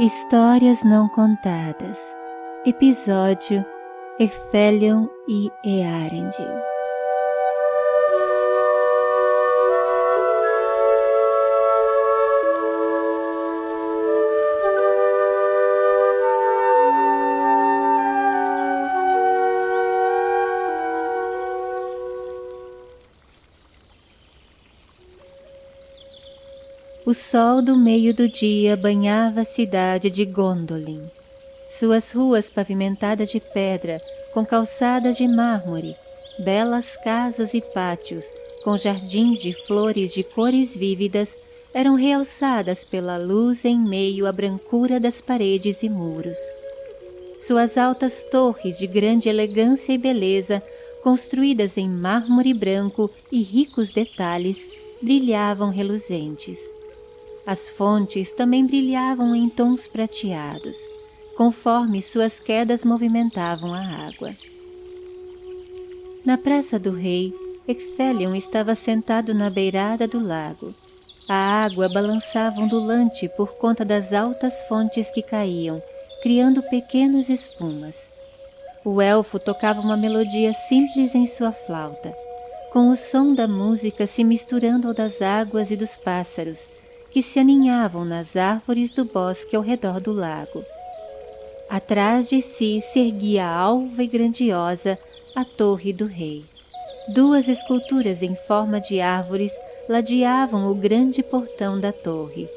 Histórias Não Contadas. Episódio Ecthelion e Earendil O sol do meio do dia banhava a cidade de Gondolin. Suas ruas pavimentadas de pedra, com calçadas de mármore, belas casas e pátios, com jardins de flores de cores vívidas, eram realçadas pela luz em meio à brancura das paredes e muros. Suas altas torres de grande elegância e beleza, construídas em mármore branco e ricos detalhes, brilhavam reluzentes. As fontes também brilhavam em tons prateados, conforme suas quedas movimentavam a água. Na praça do rei, Excelion estava sentado na beirada do lago. A água balançava ondulante por conta das altas fontes que caíam, criando pequenas espumas. O elfo tocava uma melodia simples em sua flauta, com o som da música se misturando ao das águas e dos pássaros, que se aninhavam nas árvores do bosque ao redor do lago. Atrás de si se erguia alva e grandiosa a Torre do Rei. Duas esculturas em forma de árvores ladeavam o grande portão da torre.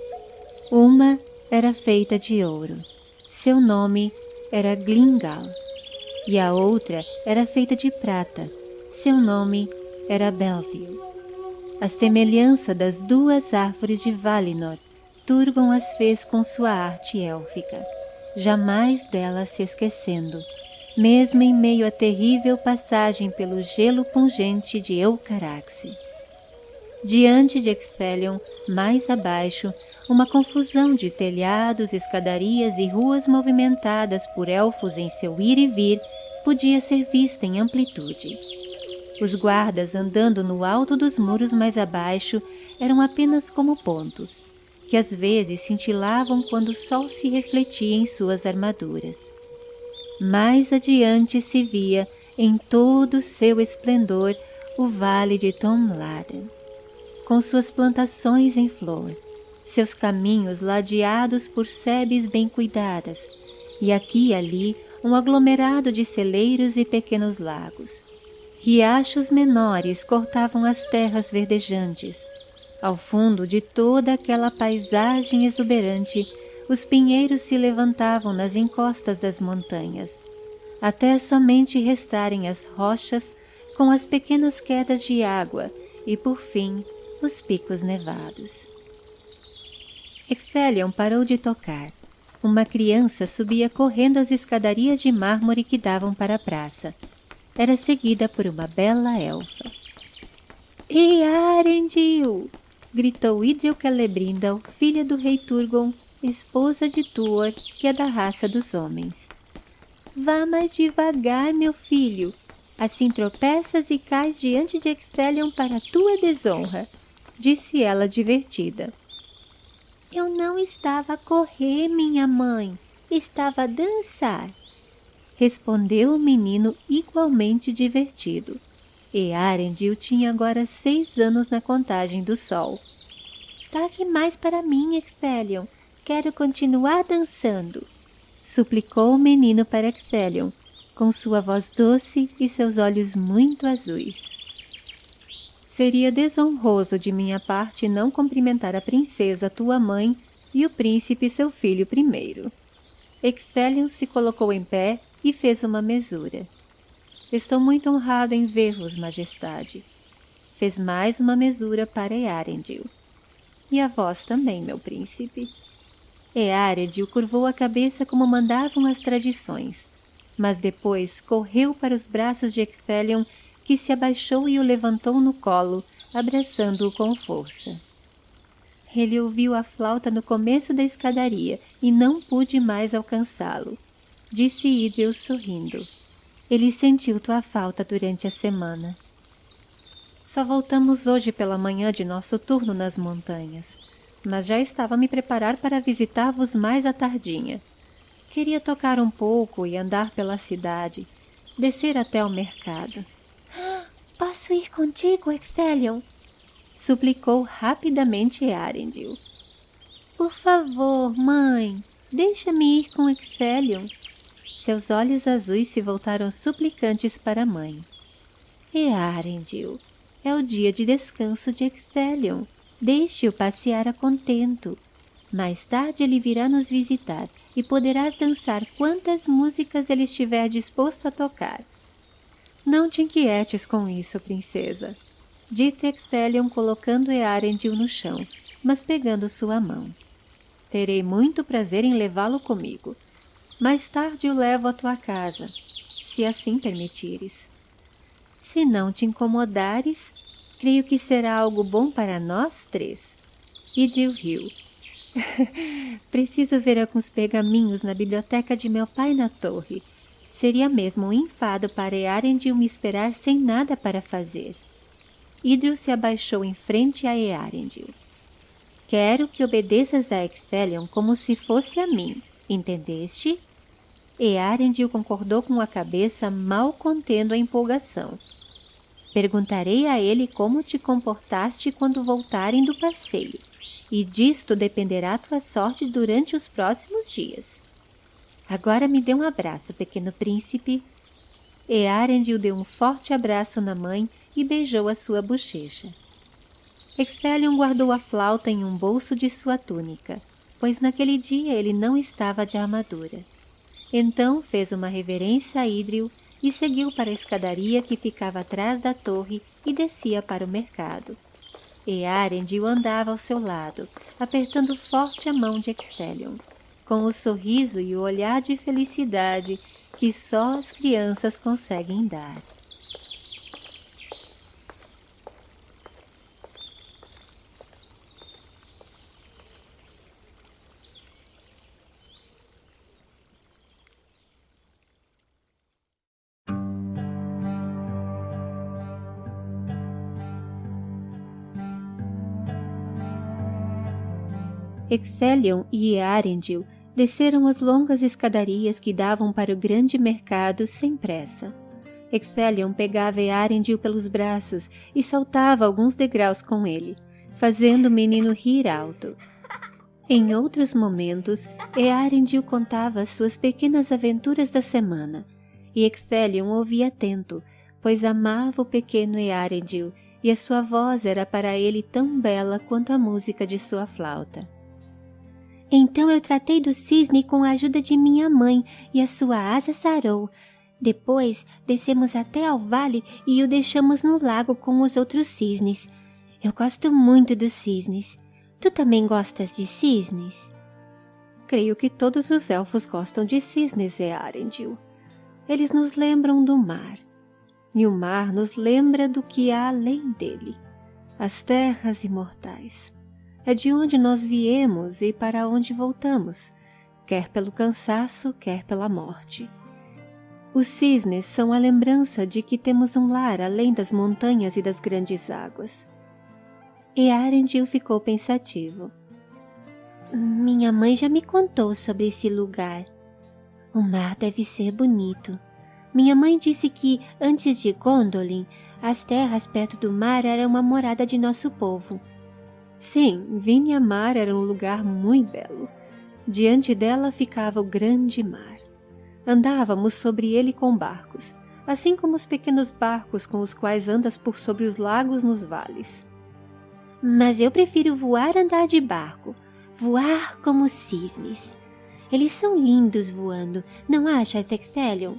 Uma era feita de ouro. Seu nome era Glingal. E a outra era feita de prata. Seu nome era Belville. A semelhança das duas árvores de Valinor, Turgon as fez com sua arte élfica, jamais delas se esquecendo, mesmo em meio à terrível passagem pelo gelo pungente de Eucaraxe. Diante de Ecthelion, mais abaixo, uma confusão de telhados, escadarias e ruas movimentadas por elfos em seu ir e vir podia ser vista em amplitude. Os guardas andando no alto dos muros mais abaixo eram apenas como pontos, que às vezes cintilavam quando o sol se refletia em suas armaduras. Mais adiante se via, em todo o seu esplendor, o vale de Tomladen, com suas plantações em flor, seus caminhos ladeados por sebes bem cuidadas, e aqui e ali um aglomerado de celeiros e pequenos lagos. Riachos menores cortavam as terras verdejantes. Ao fundo de toda aquela paisagem exuberante, os pinheiros se levantavam nas encostas das montanhas, até somente restarem as rochas com as pequenas quedas de água e, por fim, os picos nevados. Excelion parou de tocar. Uma criança subia correndo as escadarias de mármore que davam para a praça era seguida por uma bela elfa. Ei, Arendil! gritou Idril Celebrindal, filha do rei Turgon, esposa de Tuor, que é da raça dos homens. Vá mais devagar, meu filho. Assim tropeças e cais diante de Excelion para tua desonra, disse ela divertida. Eu não estava a correr, minha mãe. Estava a dançar respondeu o menino igualmente divertido. E Arendil tinha agora seis anos na contagem do sol. Toque mais para mim, Excelion. Quero continuar dançando. Suplicou o menino para Excelion, com sua voz doce e seus olhos muito azuis. Seria desonroso de minha parte não cumprimentar a princesa, tua mãe, e o príncipe, seu filho primeiro. Excelion se colocou em pé e fez uma mesura. Estou muito honrado em ver-vos, majestade. Fez mais uma mesura para Earendil. E a vós também, meu príncipe. Earendil curvou a cabeça como mandavam as tradições, mas depois correu para os braços de Ecthelion, que se abaixou e o levantou no colo, abraçando-o com força. Ele ouviu a flauta no começo da escadaria e não pôde mais alcançá-lo disse Idril sorrindo. Ele sentiu tua falta durante a semana. Só voltamos hoje pela manhã de nosso turno nas montanhas. mas já estava a me preparar para visitar-vos mais à tardinha. Queria tocar um pouco e andar pela cidade, descer até o mercado. Posso ir contigo, Excelion? Suplicou rapidamente Arendil. Por favor, mãe, deixa-me ir com Excelion. Seus olhos azuis se voltaram suplicantes para a mãe. E Arendil, é o dia de descanso de Excelion. Deixe-o passear a contento. Mais tarde ele virá nos visitar e poderás dançar quantas músicas ele estiver disposto a tocar. Não te inquietes com isso, princesa, disse Excelion colocando Earendil no chão, mas pegando sua mão. Terei muito prazer em levá-lo comigo. Mais tarde o levo à tua casa, se assim permitires. Se não te incomodares, creio que será algo bom para nós três. Idril riu Preciso ver alguns pergaminhos na biblioteca de meu pai na torre. Seria mesmo um enfado para Earendil me esperar sem nada para fazer. Idril se abaixou em frente a Earendil. Quero que obedeças a Excelion como se fosse a mim, entendeste? Earendil concordou com a cabeça, mal contendo a empolgação. Perguntarei a ele como te comportaste quando voltarem do passeio e disto dependerá tua sorte durante os próximos dias. Agora me dê um abraço, pequeno príncipe. E Arendil deu um forte abraço na mãe e beijou a sua bochecha. Excelion guardou a flauta em um bolso de sua túnica, pois naquele dia ele não estava de armadura. Então fez uma reverência a Idril e seguiu para a escadaria que ficava atrás da torre e descia para o mercado e Arendil andava ao seu lado, apertando forte a mão de Ecthelion, com o sorriso e o olhar de felicidade que só as crianças conseguem dar. Excelion e Earendil desceram as longas escadarias que davam para o grande mercado sem pressa. Excelion pegava Earendil pelos braços e saltava alguns degraus com ele, fazendo o menino rir alto. Em outros momentos, Earendil contava as suas pequenas aventuras da semana, e Excelion ouvia atento, pois amava o pequeno Earendil e a sua voz era para ele tão bela quanto a música de sua flauta. Então eu tratei do cisne com a ajuda de minha mãe e a sua asa sarou. Depois descemos até ao vale e o deixamos no lago com os outros cisnes. Eu gosto muito dos cisnes. Tu também gostas de cisnes? Creio que todos os elfos gostam de cisnes, Earendil. Eles nos lembram do mar. E o mar nos lembra do que há além dele. As terras imortais é de onde nós viemos e para onde voltamos, quer pelo cansaço, quer pela morte. Os cisnes são a lembrança de que temos um lar além das montanhas e das grandes águas. E Arendil ficou pensativo. Minha mãe já me contou sobre esse lugar. O mar deve ser bonito. Minha mãe disse que, antes de Gondolin, as terras perto do mar eram uma morada de nosso povo Sim, Mar era um lugar muito belo. Diante dela ficava o grande mar. Andávamos sobre ele com barcos, assim como os pequenos barcos com os quais andas por sobre os lagos nos vales. Mas eu prefiro voar andar de barco, voar como cisnes. Eles são lindos voando, não acha, Excelion?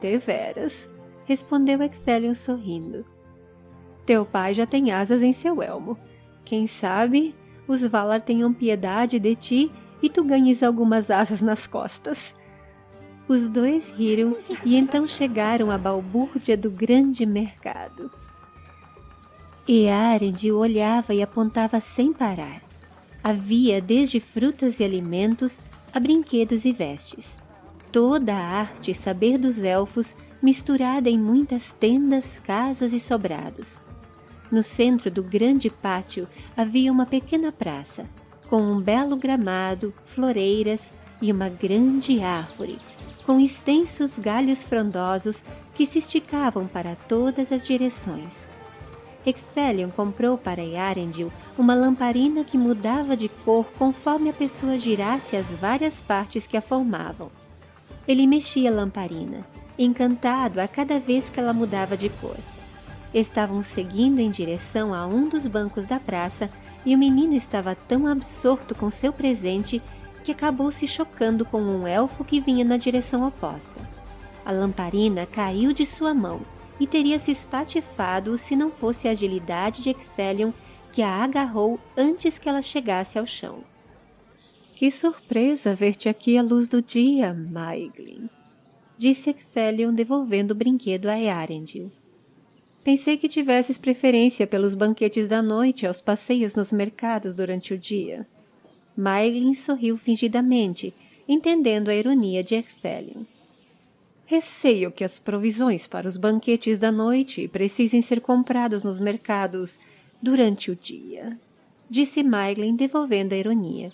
Deveras, respondeu Excelion sorrindo. Teu pai já tem asas em seu elmo. Quem sabe os Valar tenham piedade de ti e tu ganhes algumas asas nas costas. Os dois riram e então chegaram à balbúrdia do grande mercado. E Arend olhava e apontava sem parar. Havia desde frutas e alimentos a brinquedos e vestes. Toda a arte e saber dos elfos misturada em muitas tendas, casas e sobrados. No centro do grande pátio havia uma pequena praça, com um belo gramado, floreiras e uma grande árvore, com extensos galhos frondosos que se esticavam para todas as direções. Excelion comprou para Yarendil uma lamparina que mudava de cor conforme a pessoa girasse as várias partes que a formavam. Ele mexia a lamparina, encantado a cada vez que ela mudava de cor. Estavam seguindo em direção a um dos bancos da praça e o menino estava tão absorto com seu presente que acabou se chocando com um elfo que vinha na direção oposta. A lamparina caiu de sua mão e teria se espatifado se não fosse a agilidade de Excelion que a agarrou antes que ela chegasse ao chão. Que surpresa ver-te aqui à luz do dia, Maiglin, disse Excelion devolvendo o brinquedo a Earendil. Pensei que tivesses preferência pelos banquetes da noite aos passeios nos mercados durante o dia. Maiglin sorriu fingidamente, entendendo a ironia de Excelion. Receio que as provisões para os banquetes da noite precisem ser comprados nos mercados durante o dia, disse Maiglin devolvendo a ironia.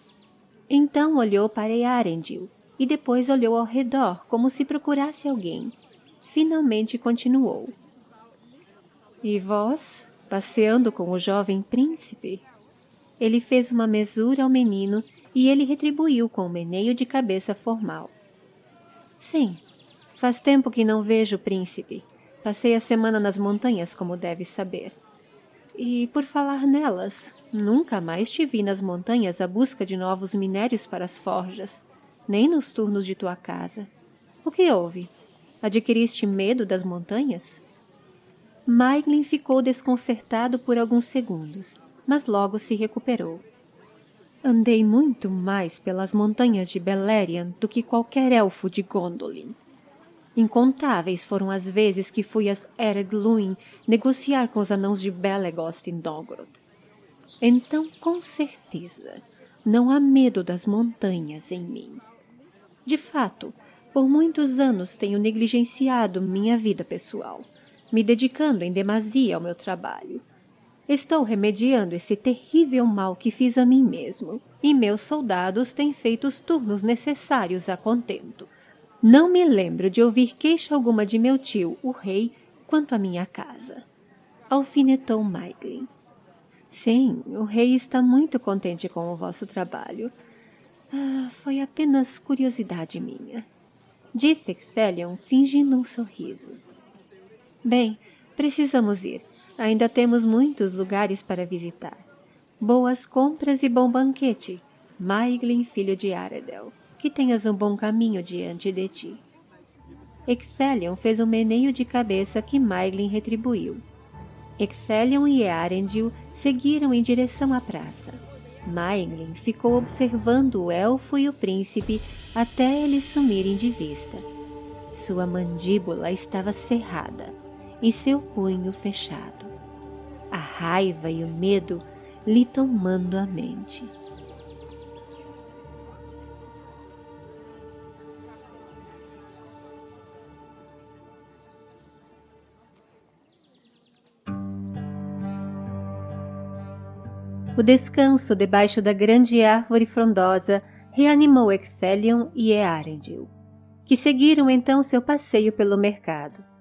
Então olhou para Yarendil e depois olhou ao redor como se procurasse alguém. Finalmente continuou. E vós, passeando com o jovem príncipe? Ele fez uma mesura ao menino e ele retribuiu com um meneio de cabeça formal. Sim, Faz tempo que não vejo o príncipe. Passei a semana nas montanhas, como deves saber. E, por falar nelas, nunca mais te vi nas montanhas à busca de novos minérios para as forjas, nem nos turnos de tua casa. O que houve? Adquiriste medo das montanhas? Maiglin ficou desconcertado por alguns segundos, mas logo se recuperou. Andei muito mais pelas montanhas de Beleriand do que qualquer elfo de Gondolin. Incontáveis foram as vezes que fui a Eredluin negociar com os anãos de Belegost em Dogrod. Então, com certeza, não há medo das montanhas em mim. De fato, por muitos anos tenho negligenciado minha vida pessoal, me dedicando em demasia ao meu trabalho. Estou remediando esse terrível mal que fiz a mim mesmo, e meus soldados têm feito os turnos necessários a contento. Não me lembro de ouvir queixa alguma de meu tio, o rei, quanto à minha casa. Alfinetou Maiglin. Sim, o rei está muito contente com o vosso trabalho. Ah, foi apenas curiosidade minha. Disse Excelion, fingindo um sorriso. Bem, precisamos ir. Ainda temos muitos lugares para visitar. Boas compras e bom banquete. Maiglin, filho de Aredel que tenhas um bom caminho diante de ti. Excelion fez um meneio de cabeça que Maiglin retribuiu. Excelion e Earendil seguiram em direção à praça. Maiglin ficou observando o elfo e o príncipe até eles sumirem de vista. Sua mandíbula estava cerrada e seu punho fechado. A raiva e o medo lhe tomando a mente. O descanso debaixo da grande árvore frondosa reanimou Excelion e Earendil, que seguiram então seu passeio pelo mercado.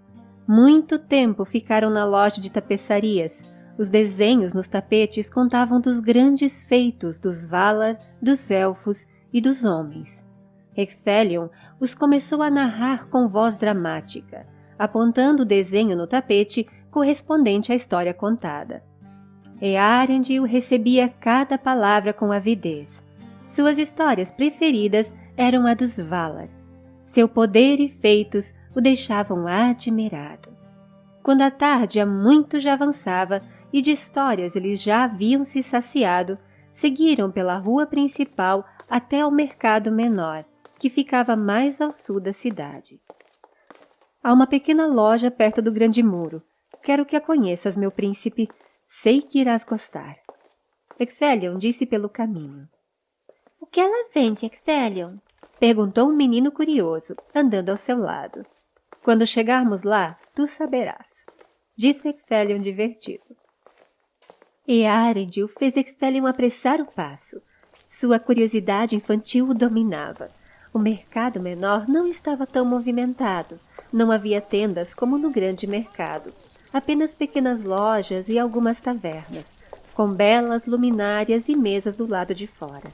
Muito tempo ficaram na loja de tapeçarias. Os desenhos nos tapetes contavam dos grandes feitos dos Valar, dos Elfos e dos homens. Excelion os começou a narrar com voz dramática, apontando o desenho no tapete correspondente à história contada. Earendil recebia cada palavra com avidez. Suas histórias preferidas eram a dos Valar. Seu poder e feitos o deixavam admirado. Quando a tarde há muito já avançava e de histórias eles já haviam se saciado, seguiram pela rua principal até ao mercado menor, que ficava mais ao sul da cidade. Há uma pequena loja perto do grande muro. Quero que a conheças, meu príncipe, Sei que irás gostar. Excelion disse pelo caminho. O que ela vende, Excelion? Perguntou um menino curioso, andando ao seu lado. Quando chegarmos lá, tu saberás. Disse Excelion divertido. E Arendil fez Excelium apressar o passo. Sua curiosidade infantil o dominava. O mercado menor não estava tão movimentado. Não havia tendas como no grande mercado. Apenas pequenas lojas e algumas tavernas, com belas luminárias e mesas do lado de fora.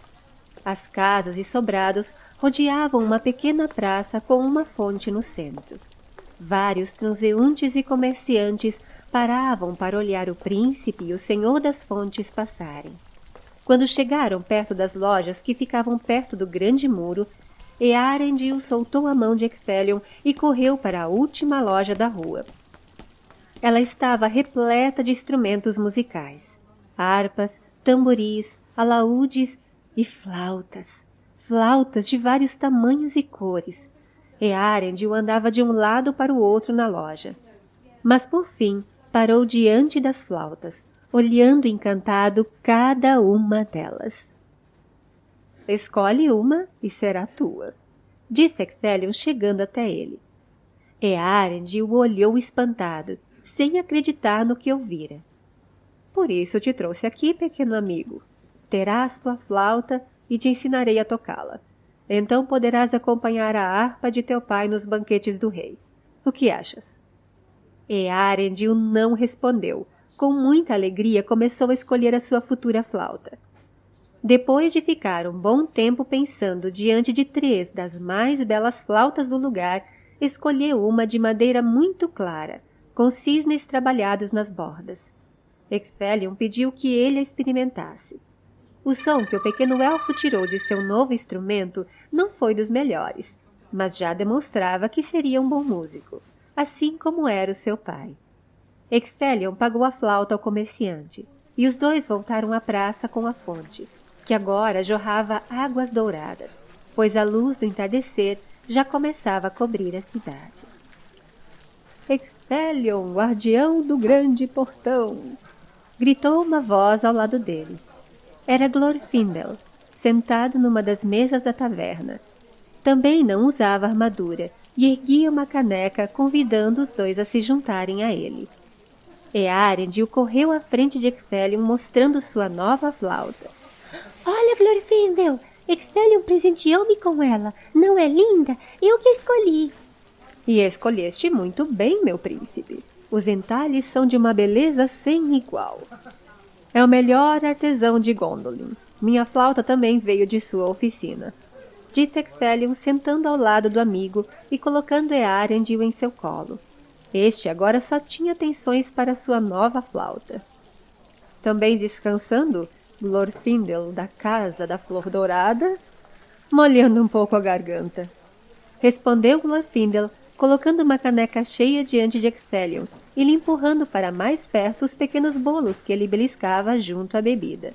As casas e sobrados rodeavam uma pequena praça com uma fonte no centro. Vários transeuntes e comerciantes paravam para olhar o príncipe e o senhor das fontes passarem. Quando chegaram perto das lojas que ficavam perto do grande muro, Earendil soltou a mão de Ecthelion e correu para a última loja da rua. Ela estava repleta de instrumentos musicais, harpas, tamboris, alaúdes e flautas. Flautas de vários tamanhos e cores. Earendil andava de um lado para o outro na loja. Mas por fim parou diante das flautas, olhando encantado cada uma delas. Escolhe uma e será tua, disse Excelion chegando até ele. Earendil o olhou espantado, sem acreditar no que ouvira. Por isso te trouxe aqui, pequeno amigo. Terás tua flauta e te ensinarei a tocá-la. Então poderás acompanhar a harpa de teu pai nos banquetes do rei. O que achas? E Arendil não respondeu. Com muita alegria começou a escolher a sua futura flauta. Depois de ficar um bom tempo pensando diante de três das mais belas flautas do lugar, escolheu uma de madeira muito clara, com cisnes trabalhados nas bordas. Ecthelion pediu que ele a experimentasse. O som que o pequeno elfo tirou de seu novo instrumento não foi dos melhores, mas já demonstrava que seria um bom músico, assim como era o seu pai. Ecthelion pagou a flauta ao comerciante, e os dois voltaram à praça com a fonte, que agora jorrava águas douradas, pois a luz do entardecer já começava a cobrir a cidade. Ecthelion, guardião do grande portão! Gritou uma voz ao lado deles. Era Glorfindel, sentado numa das mesas da taverna. Também não usava armadura e erguia uma caneca convidando os dois a se juntarem a ele. Earendil correu à frente de Ecthelion mostrando sua nova flauta. Olha, Glorfindel, Ecthelion presenteou-me com ela. Não é linda? Eu que escolhi. E escolheste muito bem, meu príncipe. Os entalhes são de uma beleza sem igual. É o melhor artesão de Gondolin. Minha flauta também veio de sua oficina. Disse Ecthelion sentando ao lado do amigo e colocando Earendil em seu colo. Este agora só tinha atenções para sua nova flauta. Também descansando, Glorfindel da Casa da Flor Dourada, molhando um pouco a garganta. Respondeu Glorfindel colocando uma caneca cheia diante de Excelion e lhe empurrando para mais perto os pequenos bolos que ele beliscava junto à bebida.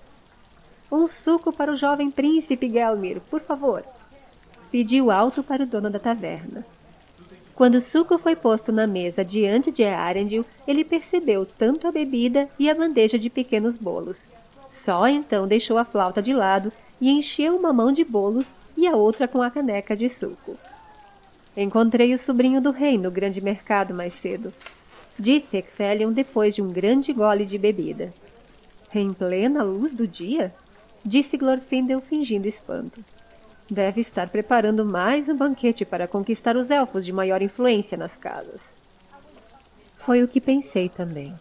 Um suco para o jovem príncipe Gelmir, por favor. Pediu alto para o dono da taverna. Quando o suco foi posto na mesa diante de Arendil, ele percebeu tanto a bebida e a bandeja de pequenos bolos. Só então deixou a flauta de lado e encheu uma mão de bolos e a outra com a caneca de suco. Encontrei o sobrinho do rei no grande mercado mais cedo, disse Ecthelion depois de um grande gole de bebida. Em plena luz do dia? Disse Glorfindel fingindo espanto. Deve estar preparando mais um banquete para conquistar os elfos de maior influência nas casas. Foi o que pensei também,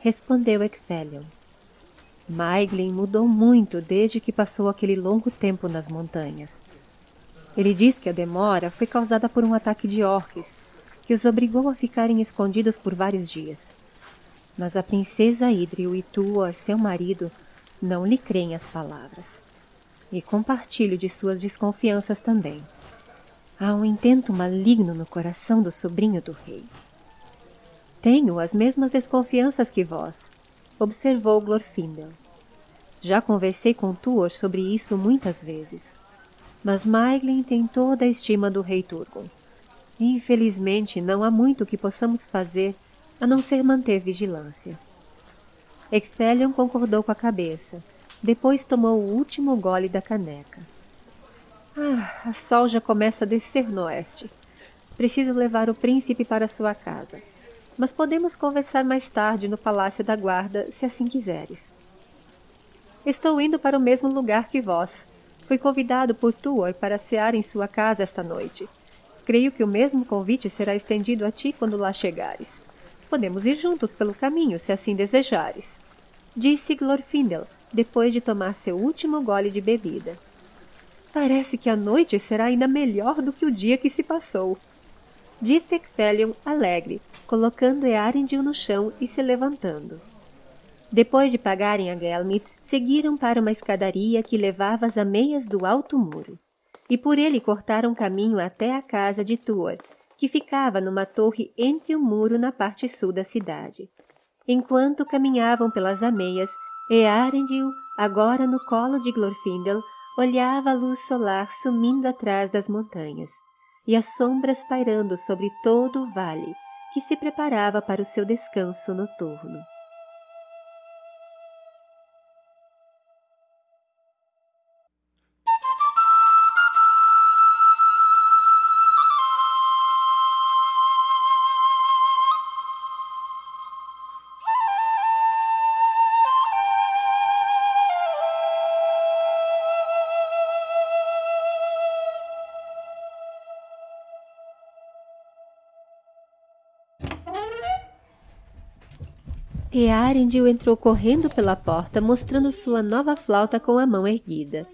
respondeu Ecthelion. Maiglin mudou muito desde que passou aquele longo tempo nas montanhas. Ele diz que a demora foi causada por um ataque de orques, que os obrigou a ficarem escondidos por vários dias. Mas a princesa Idril e Tuor, seu marido, não lhe creem as palavras. E compartilho de suas desconfianças também. Há um intento maligno no coração do sobrinho do rei. Tenho as mesmas desconfianças que vós, observou Glorfindel. Já conversei com Tuor sobre isso muitas vezes mas Maiglin tem toda a estima do rei Turgon. Infelizmente, não há muito que possamos fazer a não ser manter vigilância. Ecthelion concordou com a cabeça. Depois tomou o último gole da caneca. Ah, a sol já começa a descer no oeste. Preciso levar o príncipe para sua casa. Mas podemos conversar mais tarde no Palácio da Guarda, se assim quiseres. Estou indo para o mesmo lugar que vós. Fui convidado por Tuor para cear em sua casa esta noite. Creio que o mesmo convite será estendido a ti quando lá chegares. Podemos ir juntos pelo caminho, se assim desejares. Disse Glorfindel, depois de tomar seu último gole de bebida. Parece que a noite será ainda melhor do que o dia que se passou. Disse Ecthelion alegre, colocando Earendil no chão e se levantando. Depois de pagarem a Gelmith, seguiram para uma escadaria que levava às ameias do alto muro, e por ele cortaram caminho até a casa de Tuor, que ficava numa torre entre o muro na parte sul da cidade. Enquanto caminhavam pelas ameias, Earendil, agora no colo de Glorfindel, olhava a luz solar sumindo atrás das montanhas e as sombras pairando sobre todo o vale, que se preparava para o seu descanso noturno. Earendil entrou correndo pela porta, mostrando sua nova flauta com a mão erguida.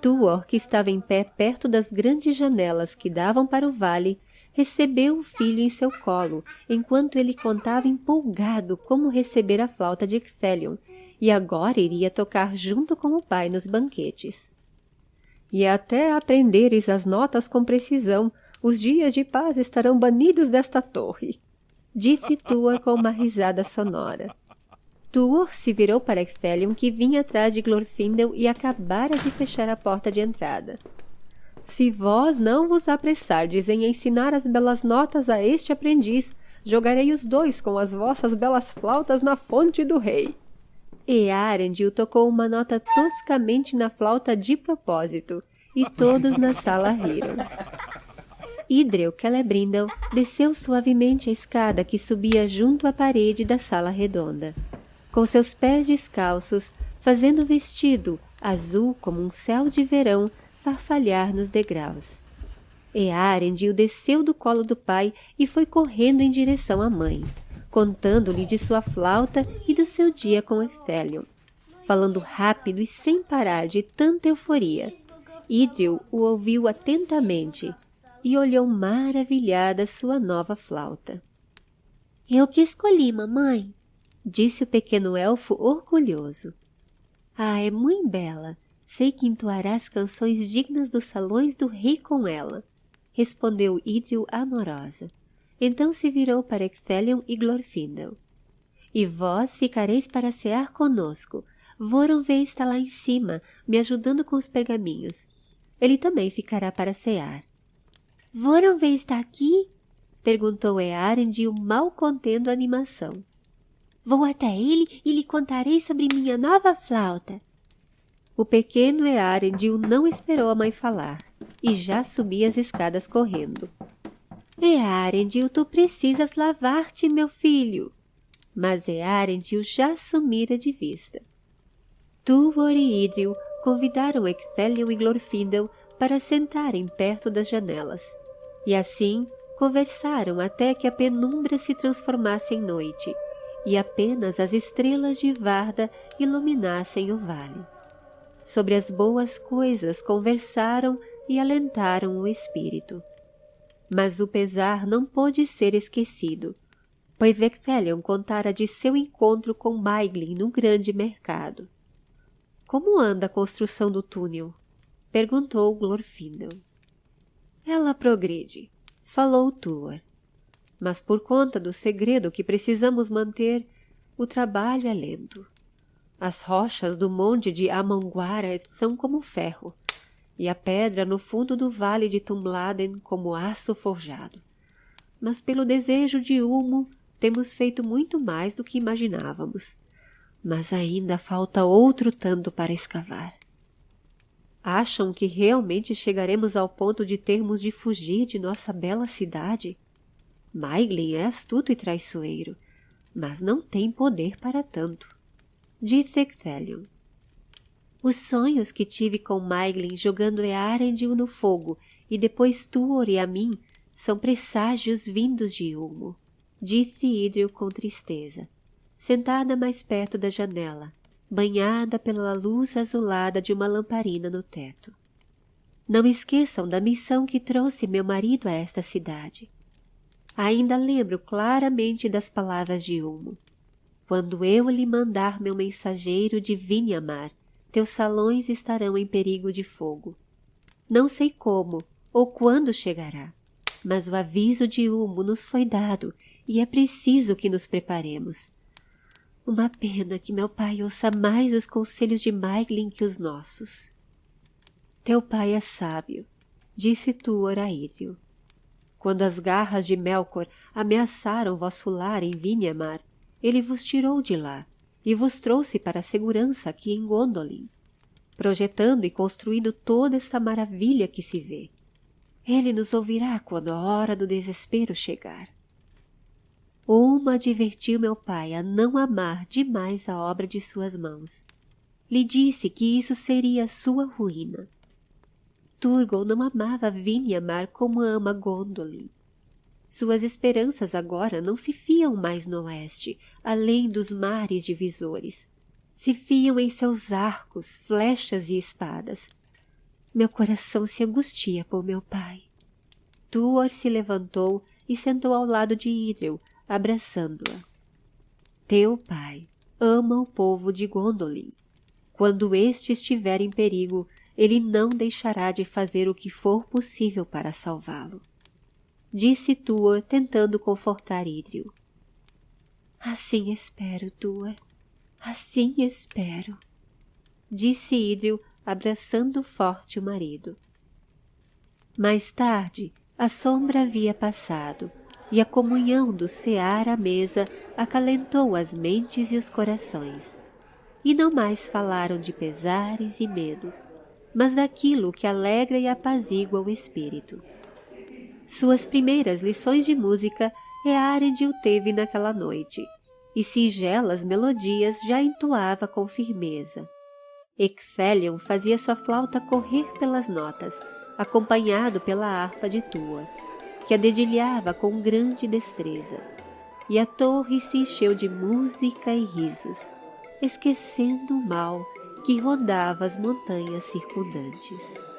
Tuor, que estava em pé perto das grandes janelas que davam para o vale, recebeu o filho em seu colo, enquanto ele contava empolgado como receber a flauta de Ixelion, e agora iria tocar junto com o pai nos banquetes. E até aprenderes as notas com precisão, os dias de paz estarão banidos desta torre disse Tuor com uma risada sonora. Tuor se virou para Excelium, que vinha atrás de Glorfindel e acabara de fechar a porta de entrada. Se vós não vos apressardes em ensinar as belas notas a este aprendiz, jogarei os dois com as vossas belas flautas na fonte do rei. E Arendil tocou uma nota toscamente na flauta de propósito, e todos na sala riram. Idreu Celebrindel desceu suavemente a escada que subia junto à parede da sala redonda. Com seus pés descalços, fazendo o vestido, azul como um céu de verão, farfalhar nos degraus. Earendil desceu do colo do pai e foi correndo em direção à mãe, contando-lhe de sua flauta e do seu dia com Ecthelion, falando rápido e sem parar de tanta euforia. Idril o ouviu atentamente, e olhou maravilhada sua nova flauta. Eu que escolhi, mamãe, disse o pequeno elfo orgulhoso. Ah, é muito bela. Sei que entoarás canções dignas dos salões do rei com ela, respondeu Idril amorosa. Então se virou para Excelion e Glorfindel. E vós ficareis para cear conosco. Voronvê está lá em cima, me ajudando com os pergaminhos. Ele também ficará para cear. Voronvê está aqui? Perguntou Earendil, mal contendo a animação. Vou até ele e lhe contarei sobre minha nova flauta. O pequeno Earendil não esperou a mãe falar e já subia as escadas correndo. Earendil, tu precisas lavar-te, meu filho. Mas Earendil já sumira de vista. Tuor e Idril convidaram Excelion e Glorfindel para sentarem perto das janelas e assim conversaram até que a penumbra se transformasse em noite e apenas as estrelas de Varda iluminassem o vale. Sobre as boas coisas conversaram e alentaram o espírito. Mas o pesar não pôde ser esquecido, pois Ecthelion contara de seu encontro com Maiglin no grande mercado. Como anda a construção do túnel? Perguntou Glorfindel. Ela progride, falou Tuor. Mas por conta do segredo que precisamos manter, o trabalho é lento. As rochas do monte de Amanguara são como ferro, e a pedra no fundo do vale de Tumladen como aço forjado. Mas pelo desejo de Ulmo, temos feito muito mais do que imaginávamos. Mas ainda falta outro tanto para escavar. Acham que realmente chegaremos ao ponto de termos de fugir de nossa bela cidade? Maiglin é astuto e traiçoeiro, mas não tem poder para tanto. Disse Ecthelion. Os sonhos que tive com Maiglin jogando Earendil no fogo e depois Tuor e a mim são presságios vindos de Ulmo, disse Idril com tristeza, sentada mais perto da janela, banhada pela luz azulada de uma lamparina no teto. Não esqueçam da missão que trouxe meu marido a esta cidade. Ainda lembro claramente das palavras de Ulmo. Quando eu lhe mandar meu mensageiro de Vinhamar, teus salões estarão em perigo de fogo. Não sei como ou quando chegará, mas o aviso de Humo nos foi dado e é preciso que nos preparemos. Uma pena que meu pai ouça mais os conselhos de Maiglin que os nossos. Teu pai é sábio, disse Tuor a Írio. Quando as garras de Melkor ameaçaram vosso lar em Vinhamar, ele vos tirou de lá e vos trouxe para a segurança aqui em Gondolin, projetando e construindo toda esta maravilha que se vê. Ele nos ouvirá quando a hora do desespero chegar. Uma advertiu meu pai a não amar demais a obra de suas mãos. Lhe disse que isso seria sua ruína. Turgon não amava Vinhamar como ama Gondolin. Suas esperanças agora não se fiam mais no oeste, além dos mares divisores. Se fiam em seus arcos, flechas e espadas. Meu coração se angustia por meu pai. Tuor se levantou e sentou ao lado de Idril, abraçando-a. Teu pai ama o povo de Gondolin. Quando este estiver em perigo, ele não deixará de fazer o que for possível para salvá-lo disse Tuor, tentando confortar Idril. Assim espero, Tuor. Assim espero, disse Idril, abraçando forte o marido. Mais tarde, a sombra havia passado, e a comunhão do cear à mesa acalentou as mentes e os corações. E não mais falaram de pesares e medos, mas daquilo que alegra e apazigua o espírito. Suas primeiras lições de música Earendil teve naquela noite, e singelas melodias já entoava com firmeza. Ecthelion fazia sua flauta correr pelas notas, acompanhado pela harpa de Tua, que a dedilhava com grande destreza, e a torre se encheu de música e risos, esquecendo o mal que rodava as montanhas circundantes.